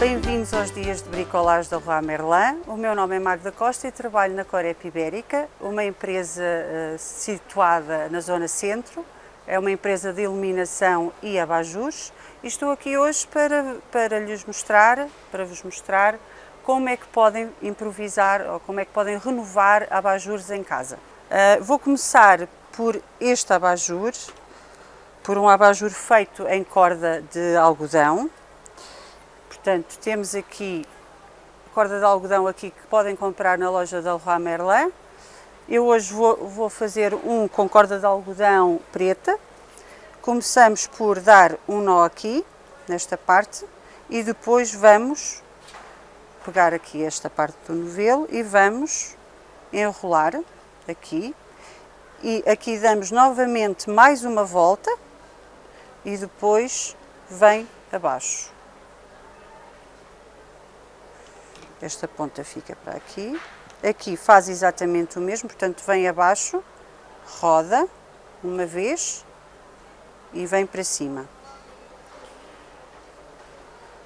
Bem-vindos aos dias de bricolagem da Rua Merlin. O meu nome é Magda Costa e trabalho na Corep Ibérica, uma empresa uh, situada na zona centro. É uma empresa de iluminação e abajus. E estou aqui hoje para, para lhes mostrar, para vos mostrar como é que podem improvisar ou como é que podem renovar abajures em casa. Uh, vou começar por este abajur, por um abajur feito em corda de algodão. Portanto, temos aqui corda de algodão aqui que podem comprar na loja da Leroy Merlin. Eu hoje vou, vou fazer um com corda de algodão preta. Começamos por dar um nó aqui, nesta parte, e depois vamos pegar aqui esta parte do novelo e vamos enrolar aqui. E aqui damos novamente mais uma volta e depois vem abaixo. Esta ponta fica para aqui. Aqui faz exatamente o mesmo, portanto vem abaixo, roda uma vez e vem para cima.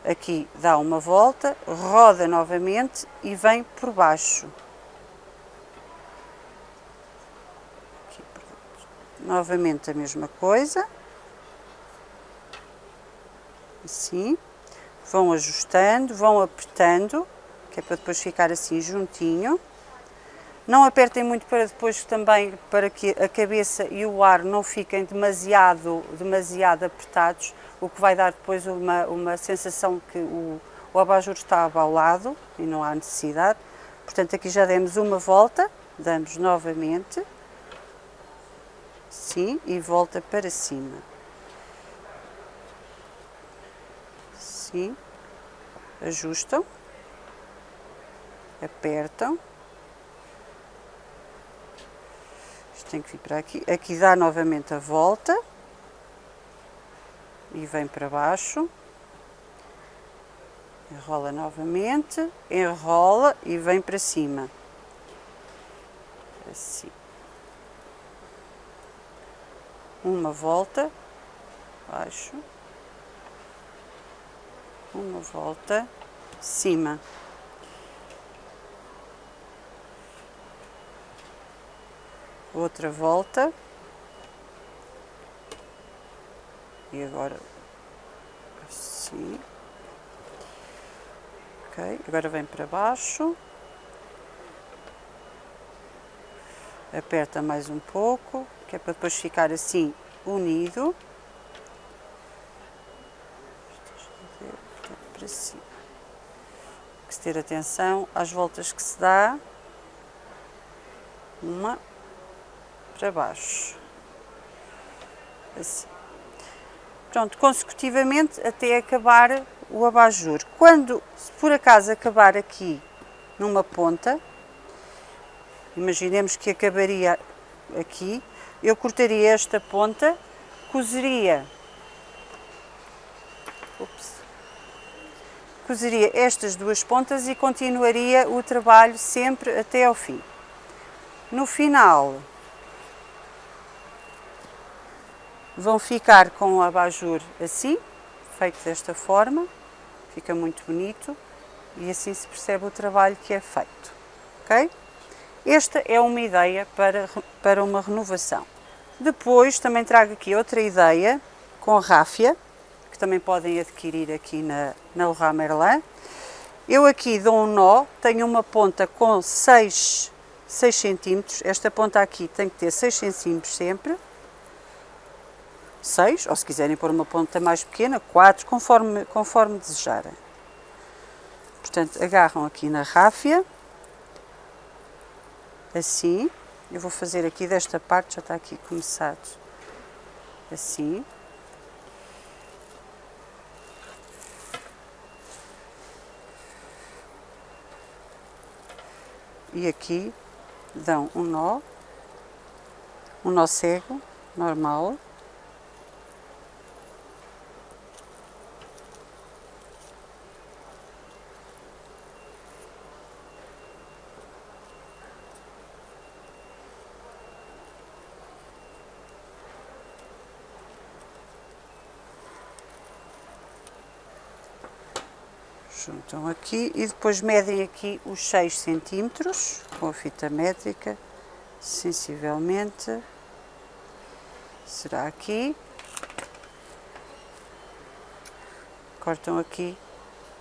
Aqui dá uma volta, roda novamente e vem por baixo. Aqui, novamente a mesma coisa assim, vão ajustando, vão apertando, que é para depois ficar assim juntinho. Não apertem muito para depois também, para que a cabeça e o ar não fiquem demasiado, demasiado apertados, o que vai dar depois uma, uma sensação que o, o abajur está abaulado e não há necessidade. Portanto, aqui já demos uma volta, damos novamente, sim, e volta para cima. aqui, ajustam, apertam. Isto tem que vir para aqui. Aqui dá novamente a volta e vem para baixo. Enrola novamente, enrola e vem para cima. Assim. Uma volta, baixo uma volta, cima. Outra volta. E agora assim. Ok, agora vem para baixo. Aperta mais um pouco, que é para depois ficar assim unido. para cima. Que ter atenção às voltas que se dá. Uma para baixo. Assim. Pronto, consecutivamente até acabar o abajur. Quando, se por acaso acabar aqui numa ponta, imaginemos que acabaria aqui, eu cortaria esta ponta, cozeria cozeria estas duas pontas e continuaria o trabalho sempre até ao fim. No final, vão ficar com o abajur assim, feito desta forma, fica muito bonito e assim se percebe o trabalho que é feito, ok? Esta é uma ideia para, para uma renovação. Depois também trago aqui outra ideia com ráfia, que também podem adquirir aqui na, na Leroy Merlin. Eu aqui dou um nó, tenho uma ponta com 6, 6 centímetros, esta ponta aqui tem que ter 6 centímetros sempre, 6, ou se quiserem pôr uma ponta mais pequena, 4, conforme, conforme desejarem. Portanto, agarram aqui na ráfia, assim, eu vou fazer aqui desta parte, já está aqui começado, assim, e aqui dão um nó, um nó cego, normal, juntam aqui e depois medem aqui os 6 centímetros com a fita métrica, sensivelmente, será aqui, cortam aqui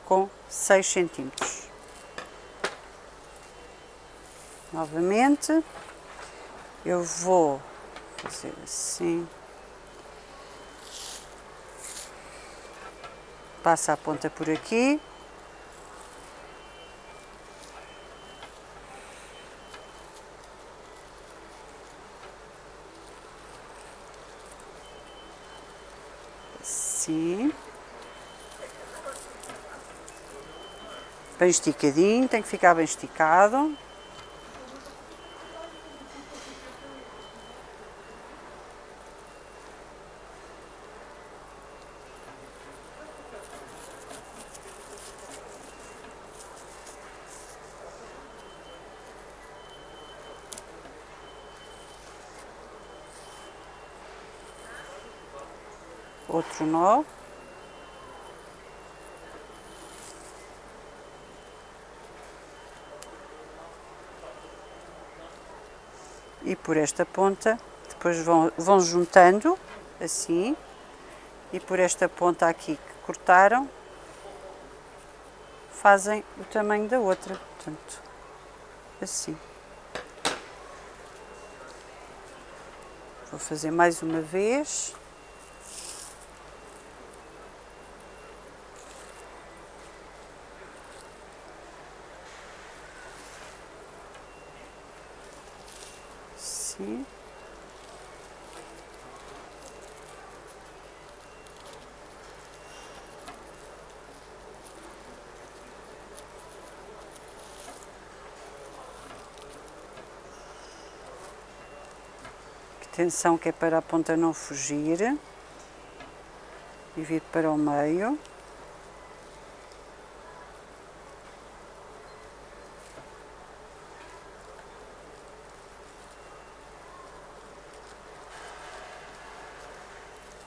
com 6 centímetros. Novamente, eu vou fazer assim, passa a ponta por aqui, assim, bem esticadinho, tem que ficar bem esticado. outro nó. E por esta ponta, depois vão, vão juntando, assim, e por esta ponta aqui que cortaram, fazem o tamanho da outra, portanto, assim. Vou fazer mais uma vez. assim. Atenção que é para a ponta não fugir. E vir para o meio.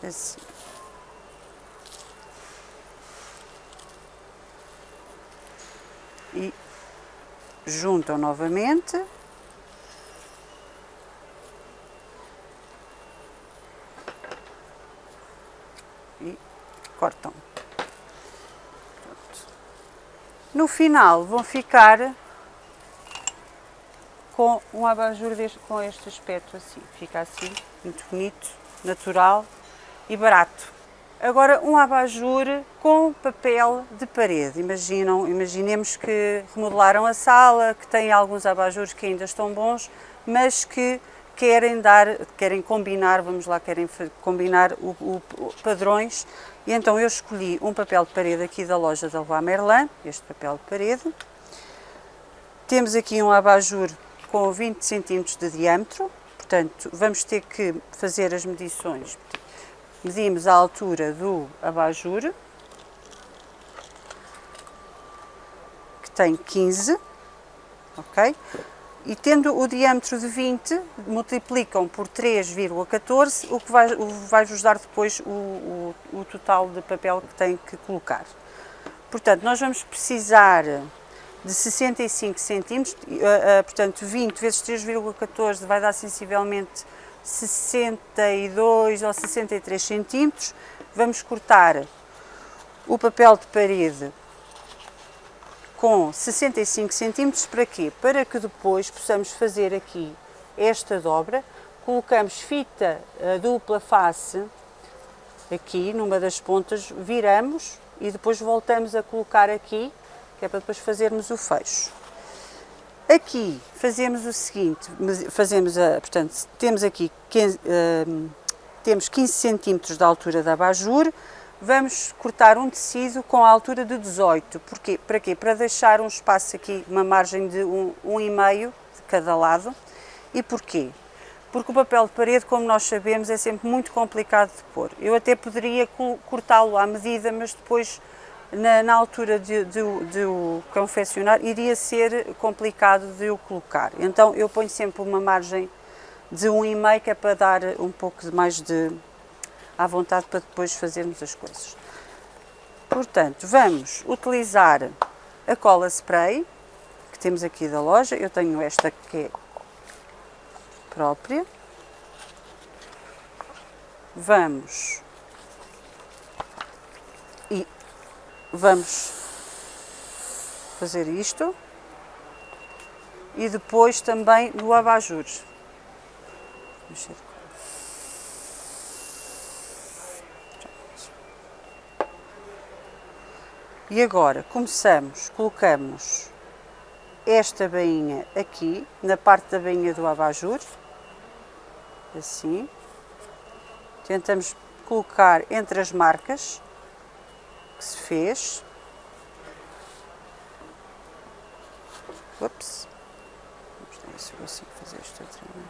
assim. E juntam novamente. Cortam. Pronto. No final vão ficar com um abajur deste, com este aspecto assim. Fica assim, muito bonito, natural e barato. Agora um abajur com papel de parede. Imaginam, imaginemos que remodelaram a sala, que têm alguns abajures que ainda estão bons, mas que querem dar, querem combinar, vamos lá, querem combinar o, o, o, padrões. E então eu escolhi um papel de parede aqui da loja da Leroy Merlin, este papel de parede. Temos aqui um abajur com 20 cm de diâmetro, portanto vamos ter que fazer as medições medimos a altura do abajur, que tem 15, ok? E tendo o diâmetro de 20, multiplicam por 3,14, o que vai-vos vai dar depois o, o, o total de papel que tem que colocar. Portanto, nós vamos precisar de 65 centímetros, uh, uh, portanto 20 vezes 3,14 vai dar sensivelmente 62 ou 63 centímetros. Vamos cortar o papel de parede com 65 centímetros para quê? Para que depois possamos fazer aqui esta dobra, colocamos fita dupla face aqui numa das pontas, viramos e depois voltamos a colocar aqui, que é para depois fazermos o fecho. Aqui fazemos o seguinte, fazemos a, portanto, temos aqui 15, uh, temos 15 centímetros de altura da abajur, vamos cortar um tecido com a altura de 18, Porquê? para quê? Para deixar um espaço aqui, uma margem de 1,5 um, um e meio de cada lado. E porquê? Porque o papel de parede, como nós sabemos, é sempre muito complicado de pôr. Eu até poderia cortá-lo à medida, mas depois na, na altura de, de, de, o confeccionar, iria ser complicado de o colocar. Então eu ponho sempre uma margem de 1,5 que é para dar um pouco mais de à vontade para depois fazermos as coisas. Portanto, vamos utilizar a cola spray que temos aqui da loja. Eu tenho esta que é própria. Vamos e vamos fazer isto e depois também no abajur. E agora começamos, colocamos esta bainha aqui, na parte da bainha do abajur, assim. Tentamos colocar entre as marcas que se fez. Ups. Vamos ver se eu consigo fazer isto outra vez.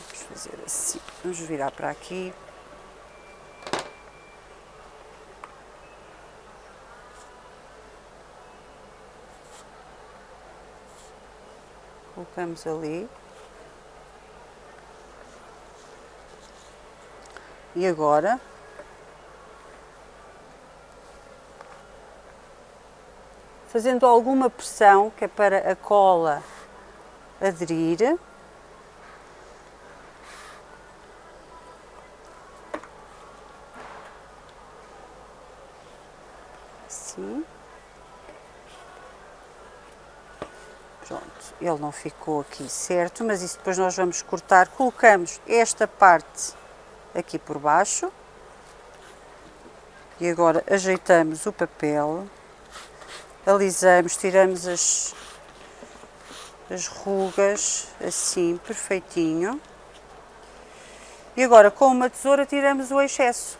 Vamos fazer assim. Vamos virar para aqui. Colocamos ali. E agora fazendo alguma pressão, que é para a cola aderir. Pronto, ele não ficou aqui certo, mas isso depois nós vamos cortar. Colocamos esta parte aqui por baixo. E agora ajeitamos o papel alisamos, tiramos as, as rugas assim, perfeitinho. E agora com uma tesoura tiramos o excesso.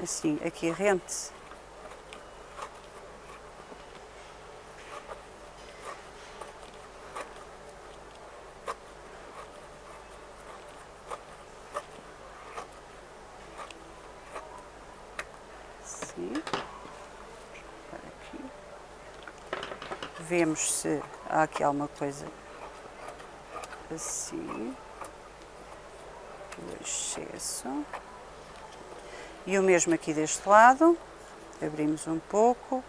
Assim, aqui rente. vemos se há aqui alguma coisa assim, o excesso. E o mesmo aqui deste lado, abrimos um pouco.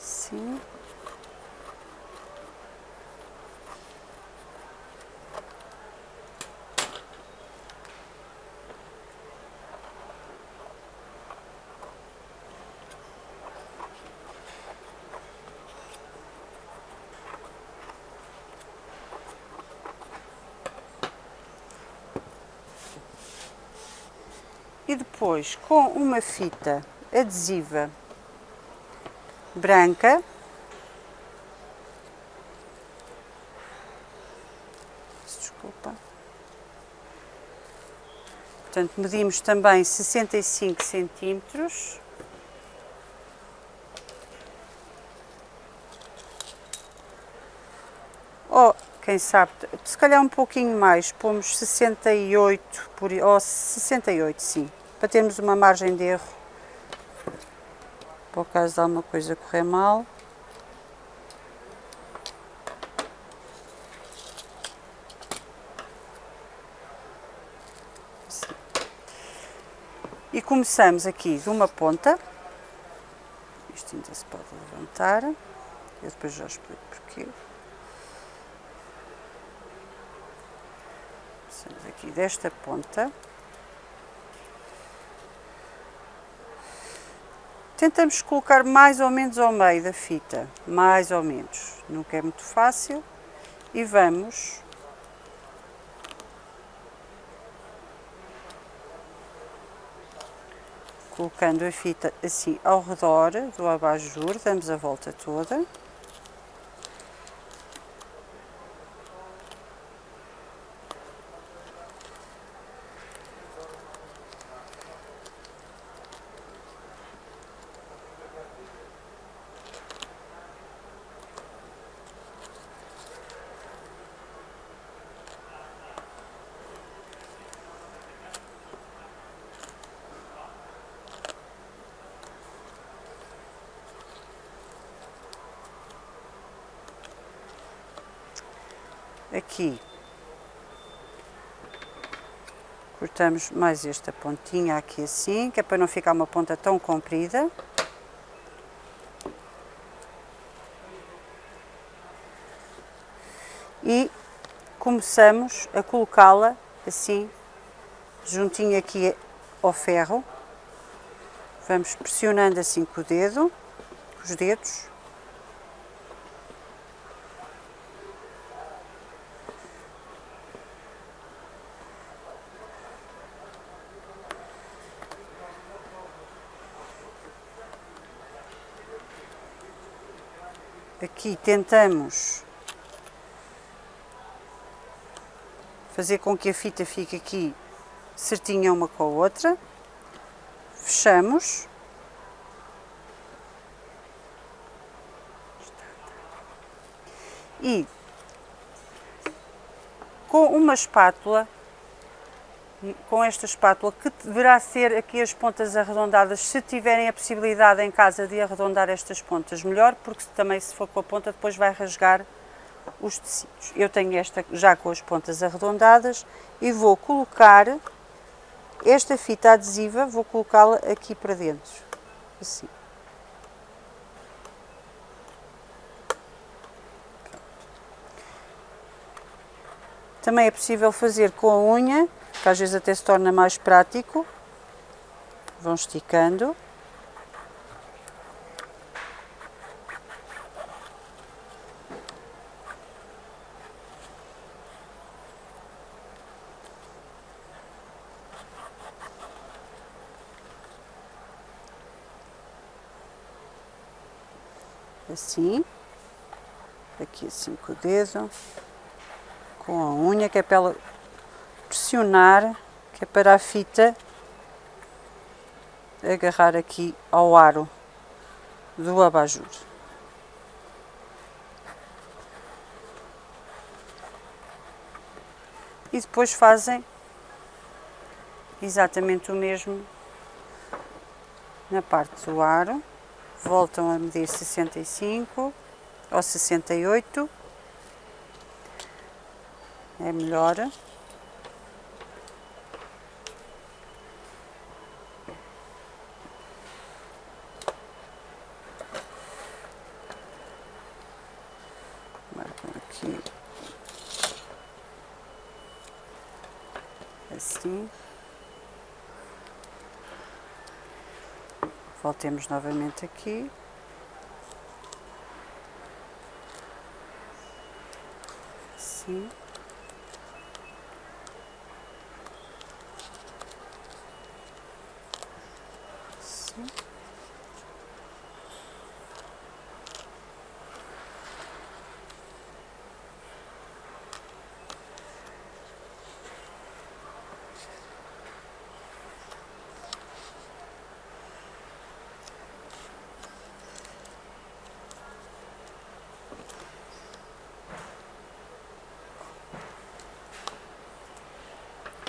Sim. e depois com uma fita adesiva branca. Desculpa. Portanto medimos também 65 centímetros. Ou quem sabe, se calhar um pouquinho mais, pomos 68 por, ou 68 sim, para termos uma margem de erro, por caso de alguma coisa correr mal. E começamos aqui de uma ponta, isto ainda se pode levantar, eu depois já explico porquê. Começamos aqui desta ponta. Tentamos colocar mais ou menos ao meio da fita, mais ou menos, nunca é muito fácil. E vamos colocando a fita assim ao redor do abajur, damos a volta toda. Aqui cortamos mais esta pontinha aqui assim, que é para não ficar uma ponta tão comprida. E começamos a colocá-la assim, juntinho aqui ao ferro. Vamos pressionando assim com o dedo, com os dedos. Aqui tentamos fazer com que a fita fique aqui certinha uma com a outra. Fechamos. E com uma espátula com esta espátula, que deverá ser aqui as pontas arredondadas, se tiverem a possibilidade em casa de arredondar estas pontas, melhor, porque também se for com a ponta depois vai rasgar os tecidos. Eu tenho esta já com as pontas arredondadas e vou colocar esta fita adesiva, vou colocá-la aqui para dentro, assim. Também é possível fazer com a unha que às vezes até se torna mais prático. Vão esticando. Assim, aqui assim com o dedo, com a unha, que é para ela pressionar, que é para a fita agarrar aqui ao aro do abajur. E depois fazem exatamente o mesmo na parte do aro. Voltam a medir 65 ou 68. É melhor. assim. Voltemos novamente aqui. Assim. Assim.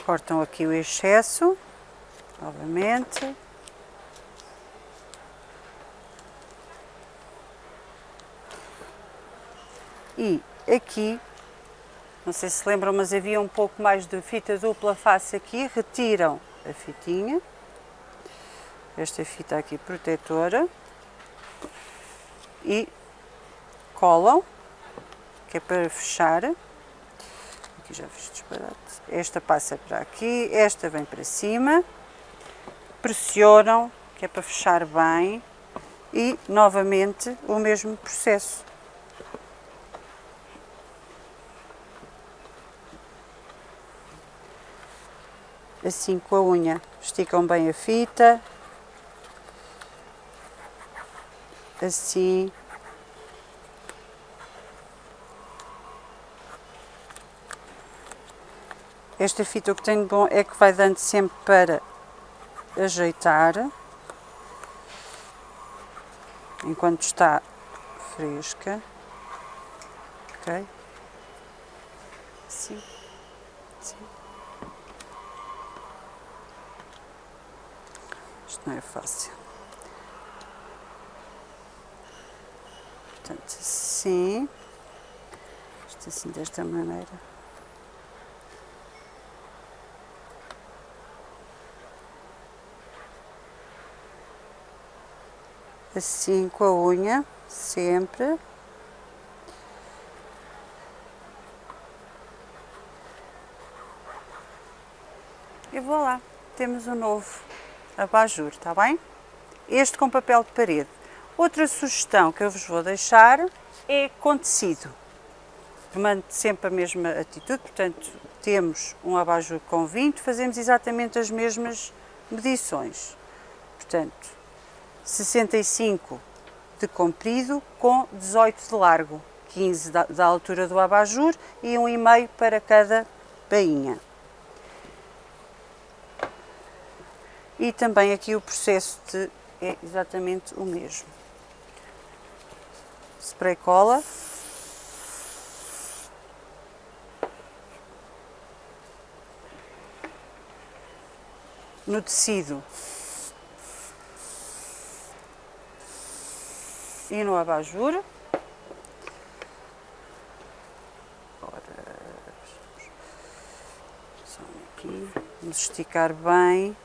Cortam aqui o excesso, novamente. E aqui, não sei se lembram, mas havia um pouco mais de fita dupla face aqui, retiram a fitinha, esta fita aqui protetora, e colam, que é para fechar aqui já fiz disparate. Esta passa para aqui, esta vem para cima, pressionam, que é para fechar bem, e novamente o mesmo processo. Assim com a unha, esticam bem a fita, assim, Esta fita o que tem de bom é que vai dando sempre para ajeitar enquanto está fresca. Ok? Sim. Sim. Isto não é fácil. Portanto, assim. Isto assim desta maneira. Assim com a unha, sempre. E vou lá, temos um novo abajur, está bem? Este com papel de parede. Outra sugestão que eu vos vou deixar é com tecido. Mande sempre a mesma atitude, portanto, temos um abajur com 20, fazemos exatamente as mesmas medições. Portanto, 65 de comprido com 18 de largo, 15 da, da altura do abajur e 1,5 para cada bainha. E também aqui o processo de, é exatamente o mesmo. Spray cola. No tecido e no abajur. Aqui, vamos esticar bem.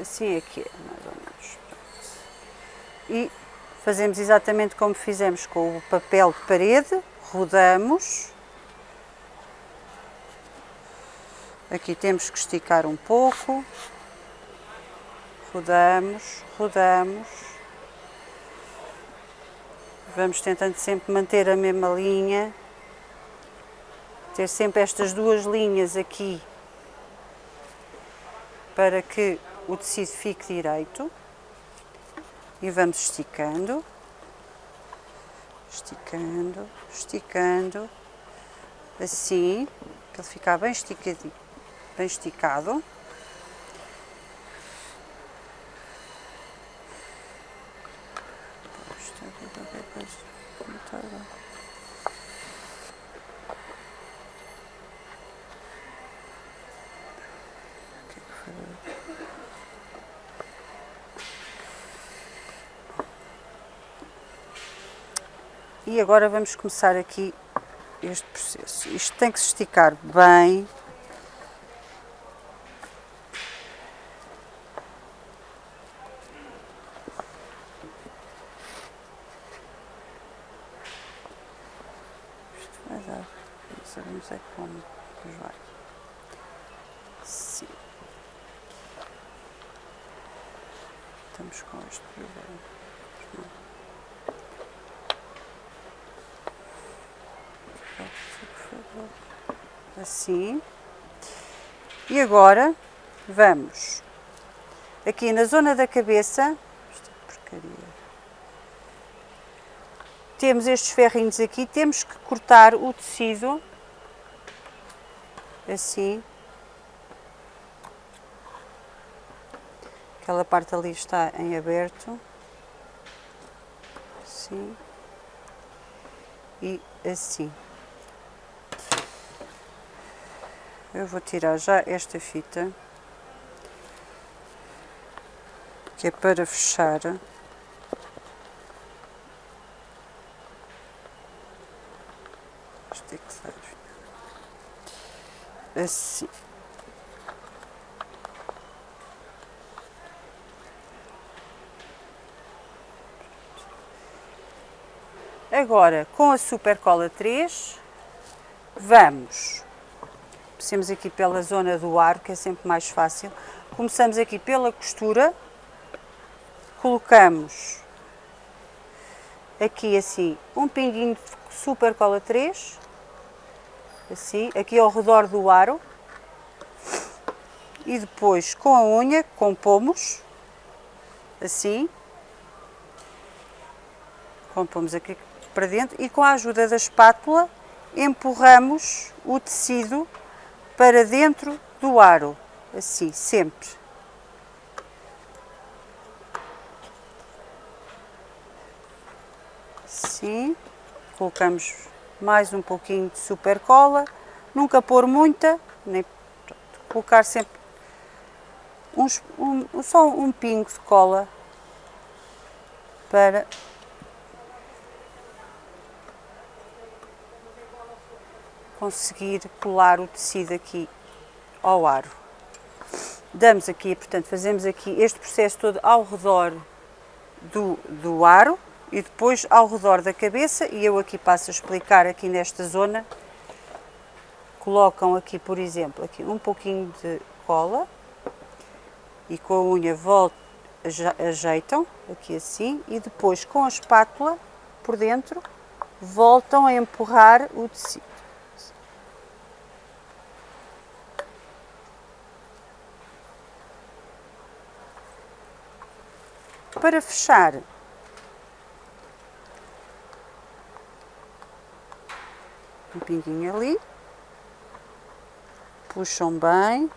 Assim aqui é, mais ou menos. E fazemos exatamente como fizemos com o papel de parede, rodamos. Aqui temos que esticar um pouco. Rodamos, rodamos. Vamos tentando sempre manter a mesma linha. Ter sempre estas duas linhas aqui para que o tecido fique direito e vamos esticando, esticando, esticando, assim, para ele ficar bem esticadinho, bem esticado. E agora vamos começar aqui este processo. Isto tem que se esticar bem. Isto vai dar, não sabemos é como, mas vai. Sim. Estamos com este problema. assim. E agora vamos aqui na zona da cabeça, é temos estes ferrinhos aqui, temos que cortar o tecido assim. Aquela parte ali está em aberto. Assim. E assim. Eu vou tirar já esta fita, que é para fechar. É. Assim. Agora, com a Super Cola 3, vamos Comecemos aqui pela zona do ar, que é sempre mais fácil. Começamos aqui pela costura, colocamos aqui assim um pinguinho de super cola 3, assim, aqui ao redor do aro. E depois com a unha compomos, assim, compomos aqui para dentro e com a ajuda da espátula empurramos o tecido para dentro do aro, assim, sempre. Assim, colocamos mais um pouquinho de super cola, nunca pôr muita, nem pronto, colocar sempre uns, um, só um pingo de cola para conseguir colar o tecido aqui ao aro. Damos aqui, portanto, fazemos aqui este processo todo ao redor do, do aro e depois ao redor da cabeça e eu aqui passo a explicar aqui nesta zona. Colocam aqui, por exemplo, aqui um pouquinho de cola e com a unha voltam, ajeitam aqui assim e depois com a espátula por dentro voltam a empurrar o tecido. Para fechar, um pinguinho ali, puxam bem,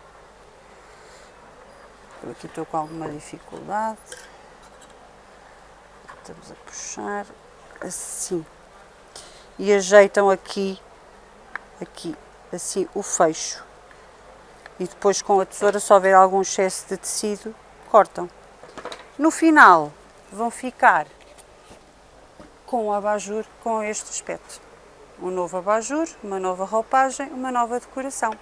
eu aqui estou com alguma dificuldade, estamos a puxar assim, e ajeitam aqui, aqui, assim o fecho, e depois com a tesoura se houver algum excesso de tecido, cortam. No final vão ficar com o abajur com este aspecto. Um novo abajur, uma nova roupagem, uma nova decoração.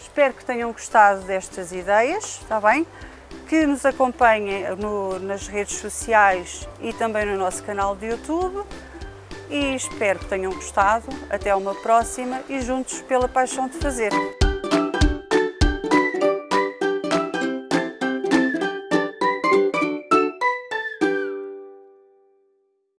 Espero que tenham gostado destas ideias, está bem? Que nos acompanhem no, nas redes sociais e também no nosso canal de YouTube. E espero que tenham gostado. Até uma próxima e juntos pela paixão de fazer.